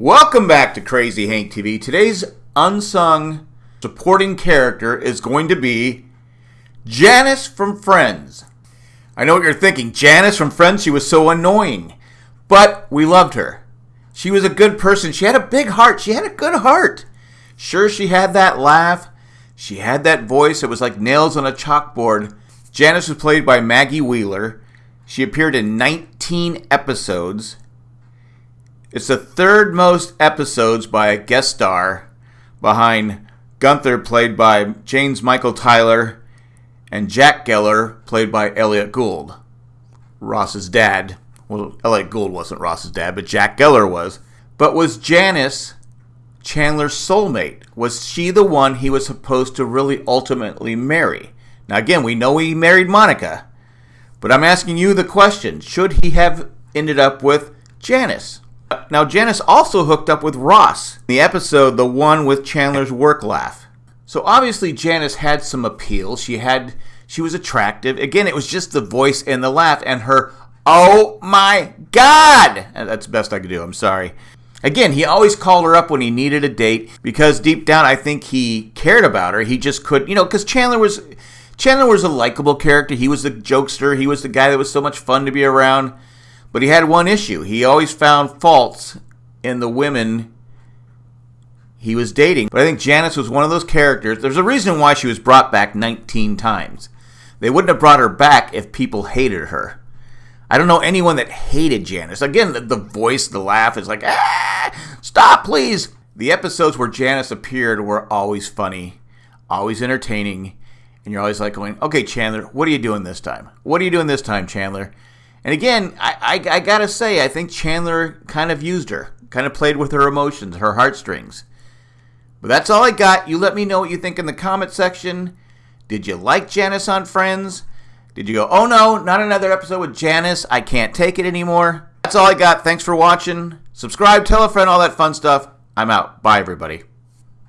Welcome back to Crazy Hank TV. Today's unsung supporting character is going to be Janice from Friends. I know what you're thinking. Janice from Friends, she was so annoying. But we loved her. She was a good person. She had a big heart. She had a good heart. Sure, she had that laugh. She had that voice. It was like nails on a chalkboard. Janice was played by Maggie Wheeler. She appeared in 19 episodes. It's the third most episodes by a guest star behind Gunther, played by James Michael Tyler, and Jack Geller, played by Elliott Gould, Ross's dad. Well, Elliott Gould wasn't Ross's dad, but Jack Geller was. But was Janice Chandler's soulmate? Was she the one he was supposed to really ultimately marry? Now, again, we know he married Monica, but I'm asking you the question should he have ended up with Janice? Now, Janice also hooked up with Ross, in the episode, the one with Chandler's work laugh. So obviously Janice had some appeal. She had she was attractive. Again, it was just the voice and the laugh and her oh my god. That's the best I could do. I'm sorry. Again, he always called her up when he needed a date because deep down I think he cared about her. He just could, you know, cuz Chandler was Chandler was a likable character. He was the jokester. He was the guy that was so much fun to be around. But he had one issue. He always found faults in the women he was dating. But I think Janice was one of those characters. There's a reason why she was brought back 19 times. They wouldn't have brought her back if people hated her. I don't know anyone that hated Janice. Again, the, the voice, the laugh is like, ah, stop, please. The episodes where Janice appeared were always funny, always entertaining, and you're always like going, okay, Chandler, what are you doing this time? What are you doing this time, Chandler? And again, I, I, I gotta say, I think Chandler kind of used her, kind of played with her emotions, her heartstrings. But that's all I got. You let me know what you think in the comment section. Did you like Janice on Friends? Did you go, oh no, not another episode with Janice. I can't take it anymore. That's all I got. Thanks for watching. Subscribe, tell a friend, all that fun stuff. I'm out. Bye, everybody.